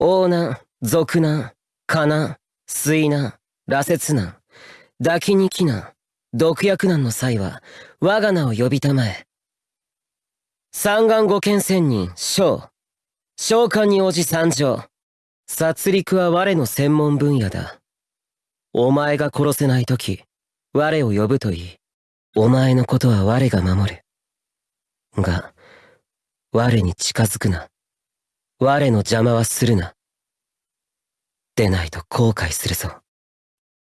王難、賊難、火難、水難、羅刹難、抱きに気難、毒薬難の際は、我が名を呼びたまえ。三眼五剣仙人、将。召喚に応じ参上。殺戮は我の専門分野だ。お前が殺せないとき、我を呼ぶといい。お前のことは我が守る。が、我に近づくな。我の邪魔はするな。でないと後悔するぞ。